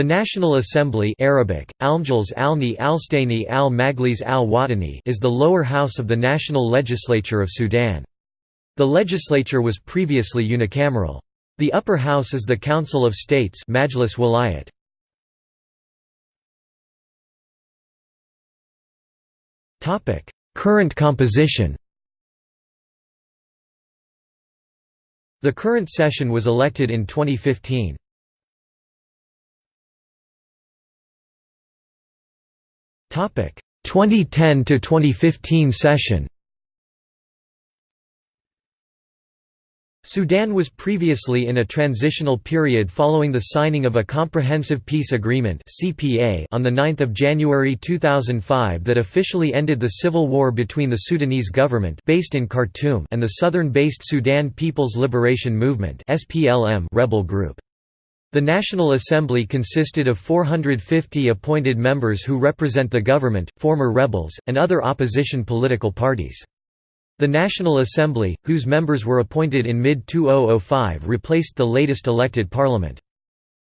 The National Assembly Arabic, Alni Alstaini al Majlis al is the lower house of the national legislature of Sudan. The legislature was previously unicameral. The upper house is the Council of States Majlis Walayat. Current composition The current session was elected in 2015. 2010 to 2015 session. Sudan was previously in a transitional period following the signing of a Comprehensive Peace Agreement (CPA) on 9 January 2005 that officially ended the civil war between the Sudanese government based in Khartoum and the southern-based Sudan People's Liberation Movement (SPLM) rebel group. The National Assembly consisted of 450 appointed members who represent the government, former rebels, and other opposition political parties. The National Assembly, whose members were appointed in mid-2005 replaced the latest elected parliament.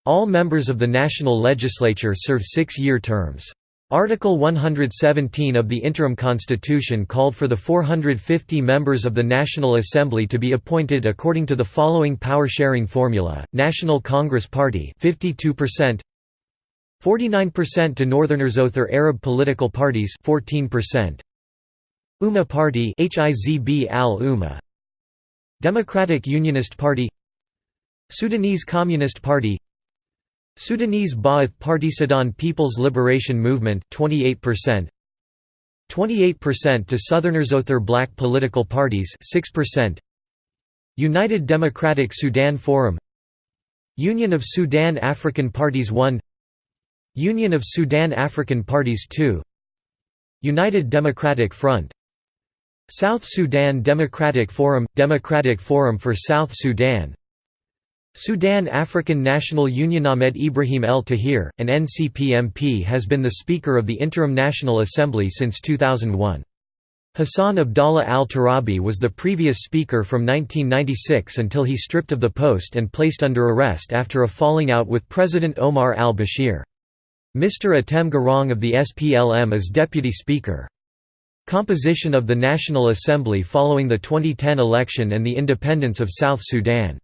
All members of the national legislature serve six-year terms. Article 117 of the interim constitution called for the 450 members of the National Assembly to be appointed according to the following power-sharing formula: National Congress Party 52%, 49% to Northerners Other Arab political parties 14%, Umma Party Hizb al-Umma Democratic Unionist Party. Sudanese Communist Party Sudanese Ba'ath Party Sudan People's Liberation Movement 28% 28% to Southerners Other Black political parties 6% United Democratic Sudan Forum. Union of Sudan African Parties 1 Union of Sudan African Parties 2 United Democratic Front. South Sudan Democratic Forum – Democratic Forum for South Sudan Sudan African National Union Ahmed Ibrahim El Tahir, an NCP MP has been the Speaker of the Interim National Assembly since 2001. Hassan Abdallah al-Turabi was the previous Speaker from 1996 until he stripped of the post and placed under arrest after a falling out with President Omar al-Bashir. Mr. Atem Garang of the SPLM is Deputy Speaker. Composition of the National Assembly following the 2010 election and the independence of South Sudan